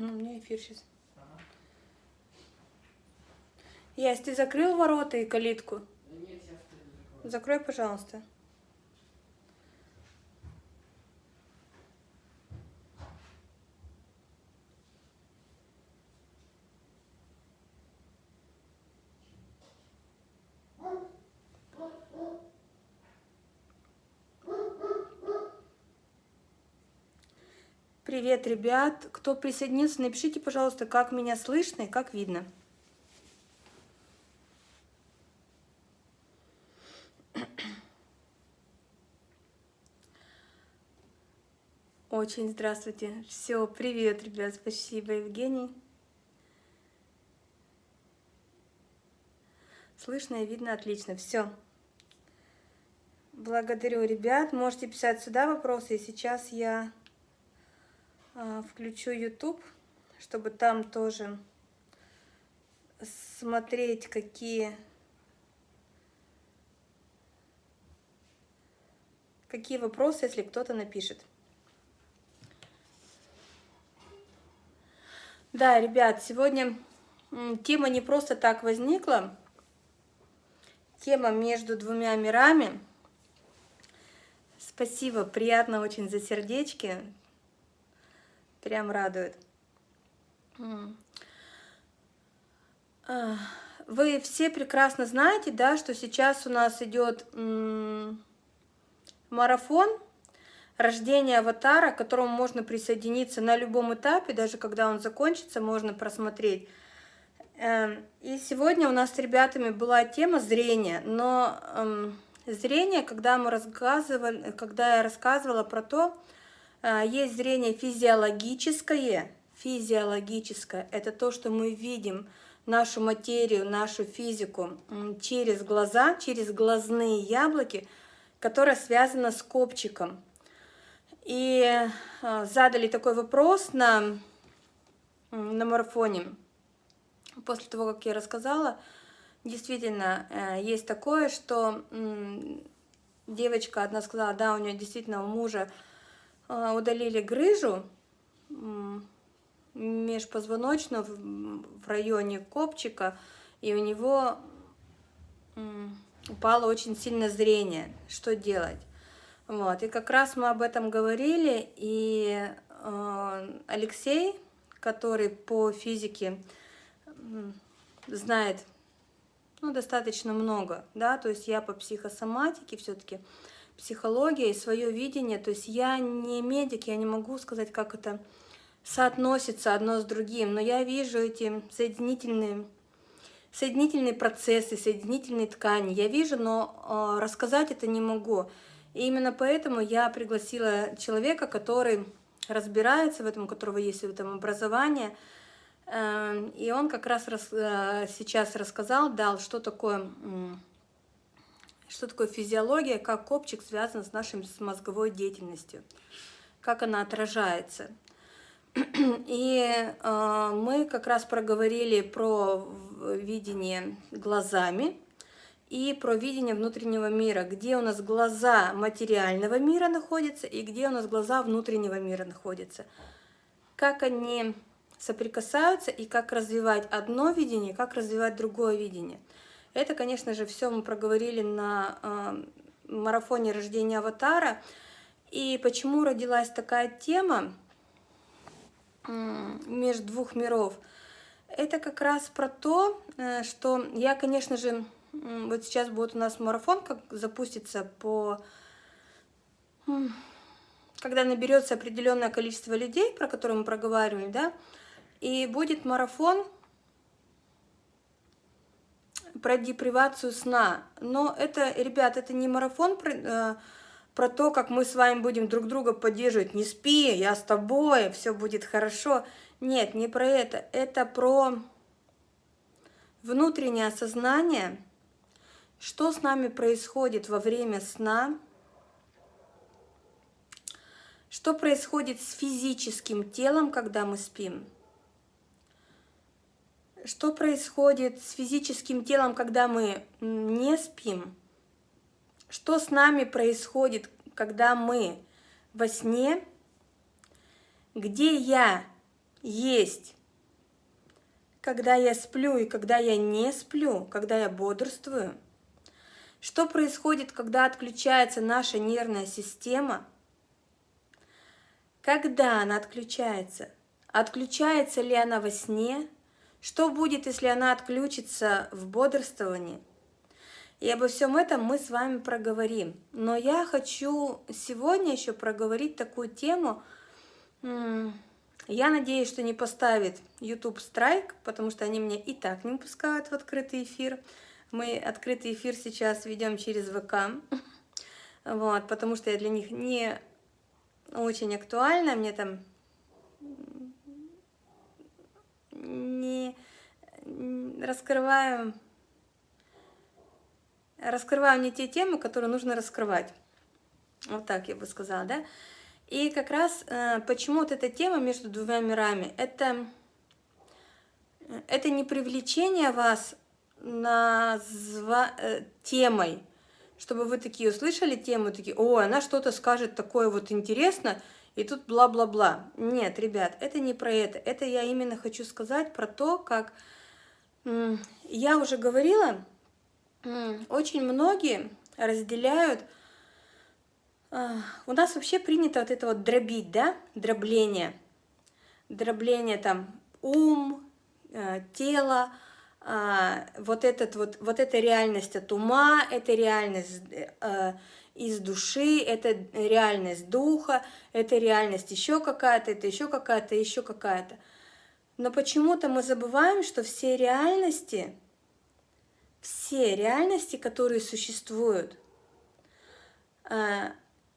Угу, у меня эфир сейчас. Ага. Ясь, ты закрыл ворота и калитку? Нет, закрою. Закрой, пожалуйста. Привет, ребят! Кто присоединился, напишите, пожалуйста, как меня слышно и как видно. Очень здравствуйте. Все, привет, ребят. Спасибо, Евгений. Слышно и видно отлично. Все. Благодарю, ребят. Можете писать сюда вопросы. Сейчас я включу YouTube, чтобы там тоже смотреть, какие, какие вопросы, если кто-то напишет. Да, ребят, сегодня тема не просто так возникла. Тема между двумя мирами. Спасибо, приятно очень за сердечки. Прям радует. А, вы все прекрасно знаете, да, что сейчас у нас идет марафон рождения аватара, к которому можно присоединиться на любом этапе, даже когда он закончится, можно просмотреть. Эм, и сегодня у нас с ребятами была тема зрения, но эм, зрение, когда мы рассказывали, когда я рассказывала про то, есть зрение физиологическое. Физиологическое – это то, что мы видим нашу материю, нашу физику через глаза, через глазные яблоки, которое связано с копчиком. И а, задали такой вопрос на, на марафоне. После того, как я рассказала, действительно, э, есть такое, что девочка одна сказала, да, у нее действительно у мужа а, удалили грыжу межпозвоночную в районе копчика, и у него упало очень сильно зрение. Что делать? Вот. И как раз мы об этом говорили, и э, Алексей, который по физике знает ну, достаточно много, да, то есть я по психосоматике все-таки, психология свое видение. То есть я не медик, я не могу сказать, как это соотносится одно с другим, но я вижу эти соединительные, соединительные процессы, соединительные ткани. Я вижу, но э, рассказать это не могу. И именно поэтому я пригласила человека, который разбирается в этом, у которого есть в этом образование, э, и он как раз э, сейчас рассказал, дал, что такое что такое физиология, как копчик связан с нашей с мозговой деятельностью, как она отражается. И э, мы как раз проговорили про видение глазами и про видение внутреннего мира, где у нас глаза материального мира находятся и где у нас глаза внутреннего мира находятся. Как они соприкасаются и как развивать одно видение, как развивать другое видение – это, конечно же, все мы проговорили на э, марафоне рождения аватара. И почему родилась такая тема между двух миров? Это как раз про то, э, что я, конечно же, вот сейчас будет у нас марафон, как запустится по... Когда наберется определенное количество людей, про которые мы проговаривали, да, и будет марафон про депривацию сна. Но это, ребят, это не марафон про, э, про то, как мы с вами будем друг друга поддерживать. Не спи, я с тобой, все будет хорошо. Нет, не про это. Это про внутреннее осознание, что с нами происходит во время сна, что происходит с физическим телом, когда мы спим. Что происходит с физическим телом, когда мы не спим? Что с нами происходит, когда мы во сне? Где я есть, когда я сплю и когда я не сплю, когда я бодрствую. Что происходит, когда отключается наша нервная система? Когда она отключается? Отключается ли она во сне? Что будет, если она отключится в бодрствовании? И обо всем этом мы с вами проговорим. Но я хочу сегодня еще проговорить такую тему. Я надеюсь, что не поставит YouTube страйк, потому что они меня и так не пускают в открытый эфир. Мы открытый эфир сейчас ведем через ВК, вот, потому что я для них не очень актуальна, мне там не раскрываю, раскрываю не те темы, которые нужно раскрывать. Вот так я бы сказала, да? И как раз э, почему вот эта тема между двумя мирами, это, это не привлечение вас назва... Э, темой, чтобы вы такие услышали тему, такие, о, она что-то скажет такое вот интересно, и тут бла-бла-бла. Нет, ребят, это не про это. Это я именно хочу сказать про то, как я уже говорила, очень многие разделяют, а, у нас вообще принято вот это вот дробить, да, дробление, дробление там ум, э, тело, а, вот, этот, вот, вот эта реальность от ума, это реальность э, из души, это реальность духа, это реальность еще какая-то, это еще какая-то, еще какая-то. Но почему-то мы забываем, что все реальности, все реальности, которые существуют, э,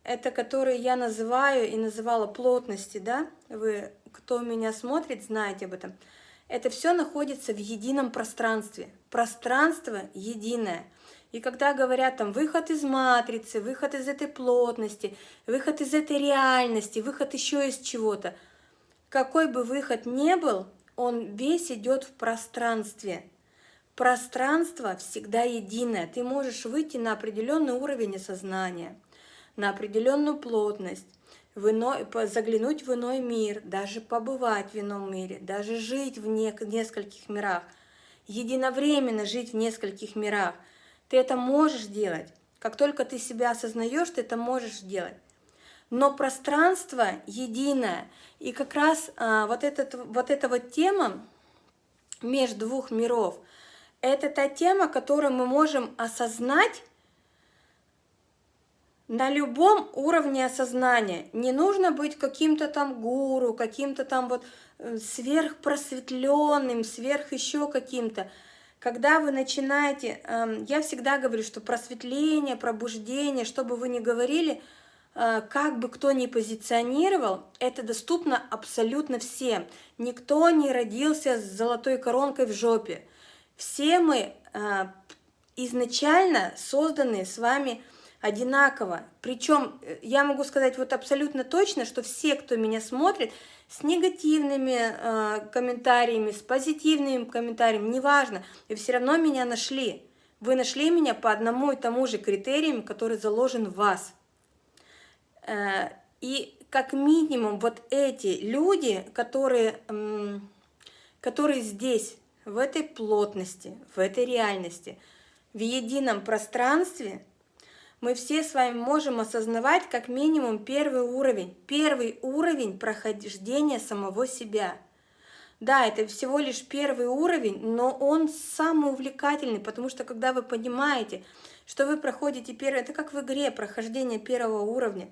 это которые я называю и называла плотности, да, вы, кто меня смотрит, знаете об этом – это все находится в едином пространстве. Пространство единое. И когда говорят там выход из матрицы, выход из этой плотности, выход из этой реальности, выход еще из чего-то, какой бы выход ни был, он весь идет в пространстве. Пространство всегда единое. Ты можешь выйти на определенный уровень сознания, на определенную плотность, в иной, заглянуть в иной мир, даже побывать в ином мире, даже жить в не, нескольких мирах, единовременно жить в нескольких мирах. Ты это можешь делать. Как только ты себя осознаешь, ты это можешь делать. Но пространство единое. И как раз а, вот, этот, вот эта вот тема между двух миров, это та тема, которую мы можем осознать на любом уровне осознания. Не нужно быть каким-то там гуру, каким-то там вот э, сверхпросветленным, сверх еще каким-то. Когда вы начинаете, эм, я всегда говорю, что просветление, пробуждение, что бы вы ни говорили, э, как бы кто ни позиционировал, это доступно абсолютно всем. Никто не родился с золотой коронкой в жопе. Все мы э, изначально созданы с вами одинаково. Причем э, я могу сказать вот абсолютно точно, что все, кто меня смотрит, с негативными э, комментариями, с позитивными комментариями, неважно, и все равно меня нашли. Вы нашли меня по одному и тому же критериям, который заложен в вас. Э, и как минимум вот эти люди, которые, э, которые здесь, в этой плотности, в этой реальности, в едином пространстве – мы все с вами можем осознавать как минимум первый уровень. Первый уровень прохождения самого себя. Да, это всего лишь первый уровень, но он самый увлекательный, потому что когда вы понимаете, что вы проходите первый, это как в игре прохождение первого уровня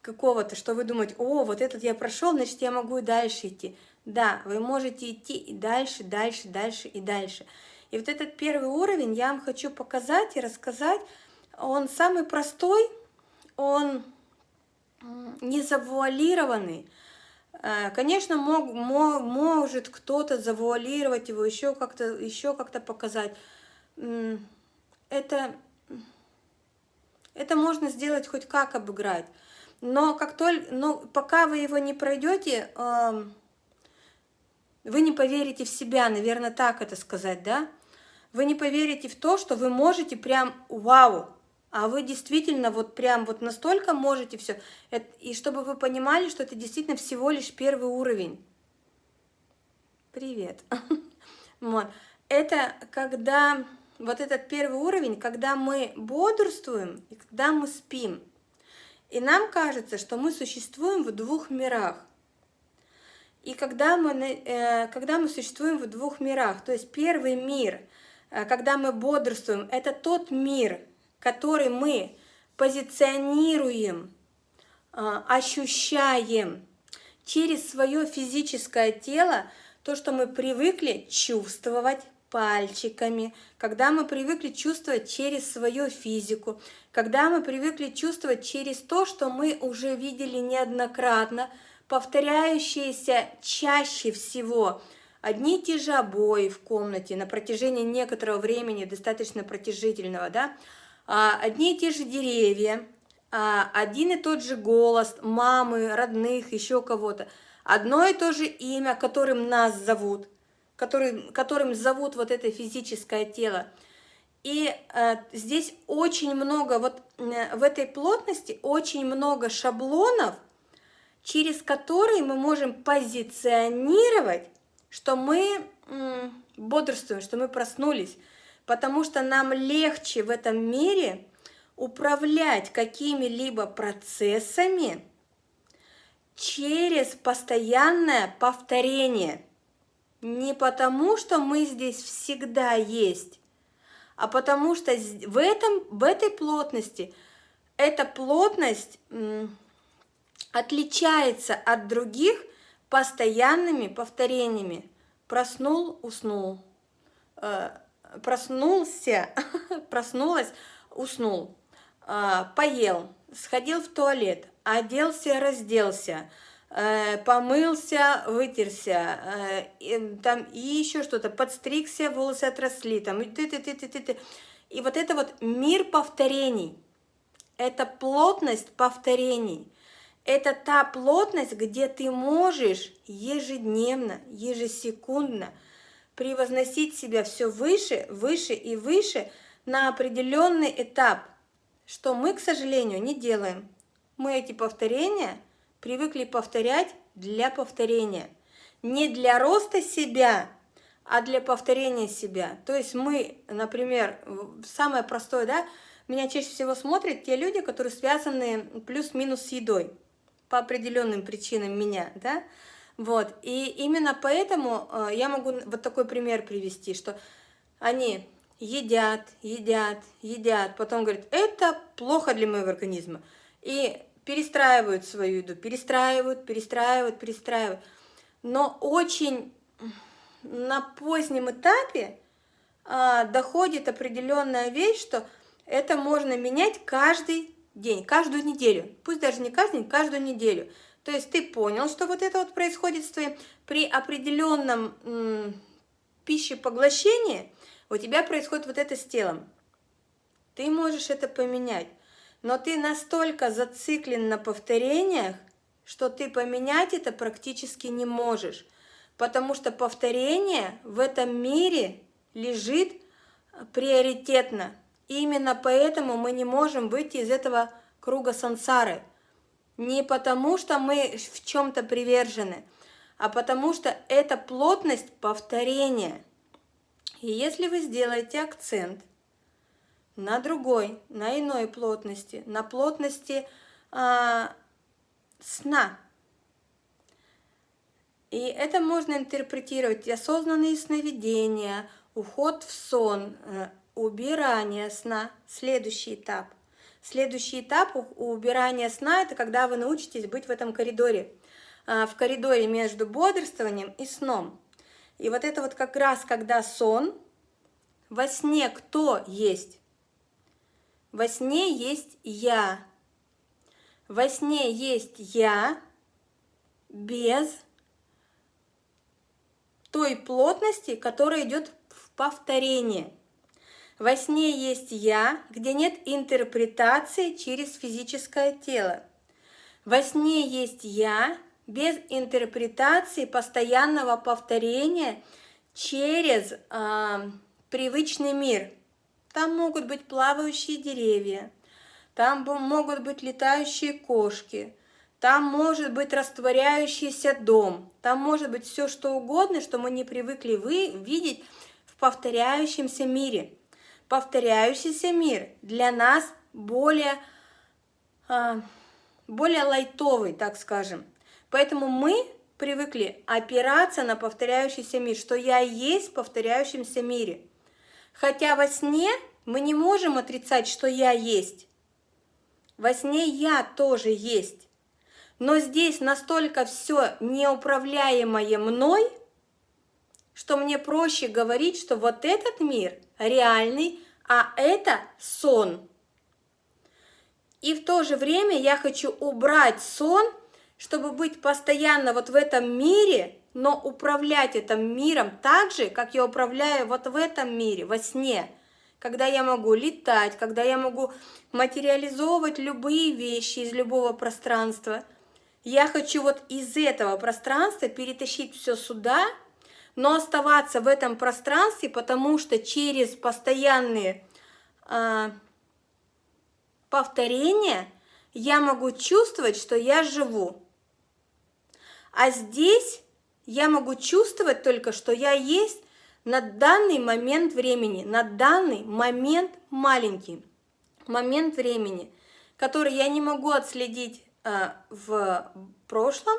какого-то, что вы думаете, о, вот этот я прошел, значит, я могу и дальше идти. Да, вы можете идти и дальше, дальше, дальше и дальше. И вот этот первый уровень я вам хочу показать и рассказать, он самый простой, он не завуалированный. Э, конечно, мог, мог, может кто-то завуалировать его, еще как-то еще как, -то, показать. Это, это можно сделать хоть как обыграть. Но, как только, но пока вы его не пройдете, эм, вы не поверите в себя, наверное, так это сказать, да? Вы не поверите в то, что вы можете прям вау, а вы действительно вот прям вот настолько можете все. И чтобы вы понимали, что это действительно всего лишь первый уровень. Привет. Вот. Это когда, вот этот первый уровень, когда мы бодрствуем и когда мы спим. И нам кажется, что мы существуем в двух мирах. И когда мы, э, когда мы существуем в двух мирах, то есть первый мир, э, когда мы бодрствуем, это тот мир, который мы позиционируем, э, ощущаем через свое физическое тело, то, что мы привыкли чувствовать пальчиками, когда мы привыкли чувствовать через свою физику, когда мы привыкли чувствовать через то, что мы уже видели неоднократно, повторяющиеся чаще всего одни и те же обои в комнате на протяжении некоторого времени, достаточно протяжительного, да, а, одни и те же деревья, а, один и тот же голос мамы, родных, еще кого-то, одно и то же имя, которым нас зовут, который, которым зовут вот это физическое тело. И э, здесь очень много, вот э, в этой плотности очень много шаблонов, через которые мы можем позиционировать, что мы бодрствуем, что мы проснулись, потому что нам легче в этом мире управлять какими-либо процессами через постоянное повторение. Не потому, что мы здесь всегда есть, а потому что в, этом, в этой плотности эта плотность отличается от других постоянными повторениями. Проснул, уснул. Э, проснулся, проснулась, уснул. Э, поел, сходил в туалет, оделся, разделся, э, помылся, вытерся, там и еще что-то, подстригся, волосы отросли, там и ты, ты, ты, ты, ты, ты. И вот это вот мир повторений, это плотность повторений – это та плотность, где ты можешь ежедневно, ежесекундно превозносить себя все выше, выше и выше на определенный этап, что мы, к сожалению, не делаем. Мы эти повторения привыкли повторять для повторения. Не для роста себя, а для повторения себя. То есть мы, например, самое простое, да, меня чаще всего смотрят те люди, которые связаны плюс-минус с едой по определенным причинам меня, да, вот, и именно поэтому э, я могу вот такой пример привести, что они едят, едят, едят, потом говорят, это плохо для моего организма, и перестраивают свою еду, перестраивают, перестраивают, перестраивают, но очень на позднем этапе а, доходит определенная вещь, что это можно менять каждый день, каждую неделю, пусть даже не каждый день, каждую неделю. То есть ты понял, что вот это вот происходит с твоим, при определенном пищепоглощении у тебя происходит вот это с телом. Ты можешь это поменять, но ты настолько зациклен на повторениях, что ты поменять это практически не можешь, потому что повторение в этом мире лежит приоритетно. Именно поэтому мы не можем выйти из этого круга сансары. Не потому, что мы в чем-то привержены, а потому что это плотность повторения. И если вы сделаете акцент на другой, на иной плотности, на плотности а, сна, и это можно интерпретировать осознанные сновидения, уход в сон, э, убирание сна. Следующий этап. Следующий этап убирания сна – это когда вы научитесь быть в этом коридоре. А, в коридоре между бодрствованием и сном. И вот это вот как раз, когда сон, во сне кто есть? Во сне есть я. Во сне есть я без той плотности, которая идет в повторение. Во сне есть «я», где нет интерпретации через физическое тело. Во сне есть «я» без интерпретации постоянного повторения через э, привычный мир. Там могут быть плавающие деревья, там могут быть летающие кошки, там может быть растворяющийся дом, там может быть все что угодно, что мы не привыкли вы видеть в повторяющемся мире. Повторяющийся мир для нас более, а, более лайтовый, так скажем. Поэтому мы привыкли опираться на повторяющийся мир, что я есть в повторяющемся мире. Хотя во сне мы не можем отрицать, что я есть. Во сне я тоже есть. Но здесь настолько все неуправляемое мной, что мне проще говорить, что вот этот мир реальный, а это сон. И в то же время я хочу убрать сон, чтобы быть постоянно вот в этом мире, но управлять этим миром так же, как я управляю вот в этом мире, во сне, когда я могу летать, когда я могу материализовывать любые вещи из любого пространства – я хочу вот из этого пространства перетащить все сюда, но оставаться в этом пространстве, потому что через постоянные э, повторения я могу чувствовать, что я живу. А здесь я могу чувствовать только, что я есть на данный момент времени, на данный момент маленький момент времени, который я не могу отследить Э, в прошлом,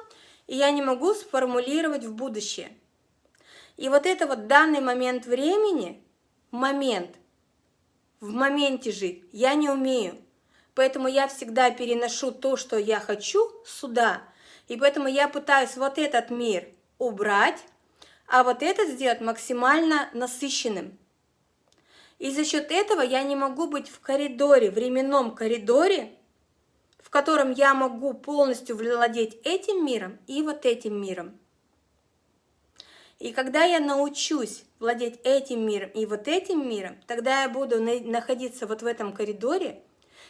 и я не могу сформулировать в будущее. И вот это вот данный момент времени, момент, в моменте жить я не умею. Поэтому я всегда переношу то, что я хочу, сюда. И поэтому я пытаюсь вот этот мир убрать, а вот этот сделать максимально насыщенным. И за счет этого я не могу быть в коридоре, временном коридоре, котором я могу полностью владеть этим миром и вот этим миром. И когда я научусь владеть этим миром и вот этим миром, тогда я буду находиться вот в этом коридоре,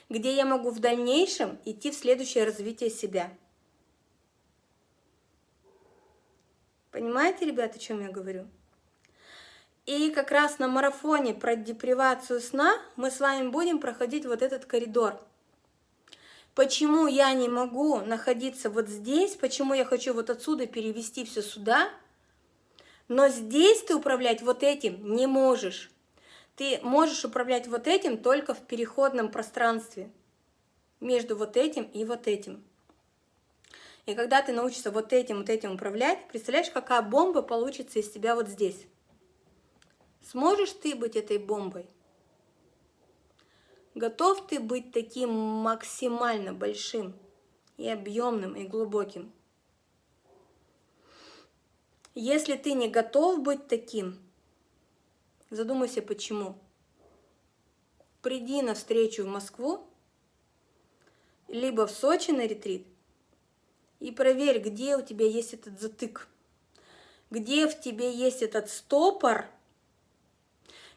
где я могу в дальнейшем идти в следующее развитие себя. Понимаете, ребята, о чем я говорю? И как раз на марафоне про депривацию сна мы с вами будем проходить вот этот коридор – Почему я не могу находиться вот здесь, почему я хочу вот отсюда перевести все сюда, но здесь ты управлять вот этим не можешь. Ты можешь управлять вот этим только в переходном пространстве между вот этим и вот этим. И когда ты научишься вот этим, вот этим управлять, представляешь, какая бомба получится из тебя вот здесь? Сможешь ты быть этой бомбой? Готов ты быть таким максимально большим и объемным и глубоким? Если ты не готов быть таким, задумайся почему. Приди на встречу в Москву, либо в Сочи на ретрит, и проверь, где у тебя есть этот затык, где в тебе есть этот стопор –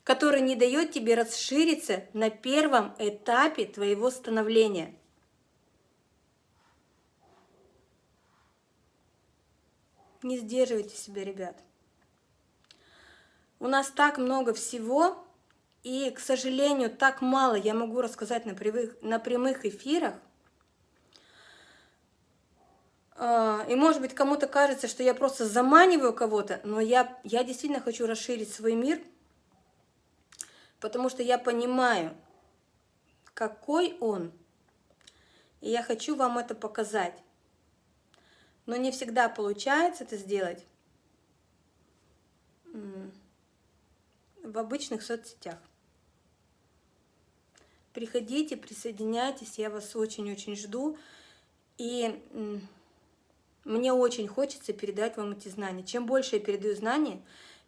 который не дает тебе расшириться на первом этапе твоего становления. Не сдерживайте себя, ребят. У нас так много всего, и, к сожалению, так мало я могу рассказать на прямых, на прямых эфирах. А, и, может быть, кому-то кажется, что я просто заманиваю кого-то, но я, я действительно хочу расширить свой мир – потому что я понимаю, какой он, и я хочу вам это показать. Но не всегда получается это сделать в обычных соцсетях. Приходите, присоединяйтесь, я вас очень-очень жду. И мне очень хочется передать вам эти знания. Чем больше я передаю знания,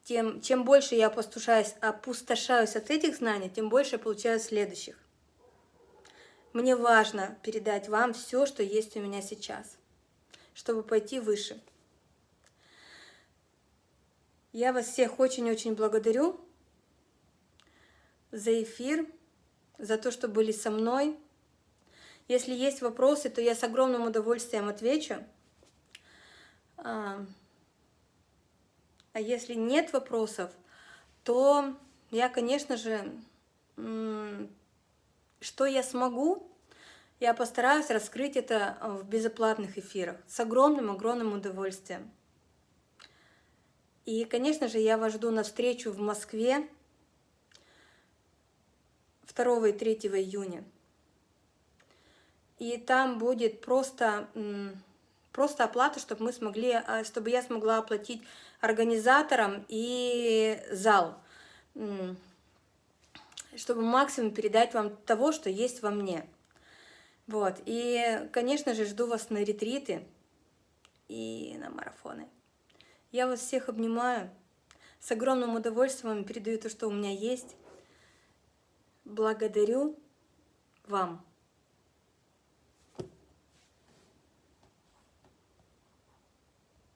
тем, чем больше я опустошаюсь, опустошаюсь от этих знаний, тем больше я получаю следующих. Мне важно передать вам все, что есть у меня сейчас, чтобы пойти выше. Я вас всех очень-очень благодарю за эфир, за то, что были со мной. Если есть вопросы, то я с огромным удовольствием отвечу. А, а если нет вопросов, то я, конечно же, что я смогу, Я постараюсь раскрыть это в безоплатных эфирах с огромным-огромным удовольствием. И, конечно же, я вас жду на встречу в Москве 2 и 3 июня. И там будет просто, просто оплата, чтобы мы смогли, а, чтобы я смогла оплатить организаторам и зал, чтобы максимум передать вам того, что есть во мне. Вот, и, конечно же, жду вас на ретриты и на марафоны. Я вас всех обнимаю. С огромным удовольствием передаю то, что у меня есть. Благодарю вам.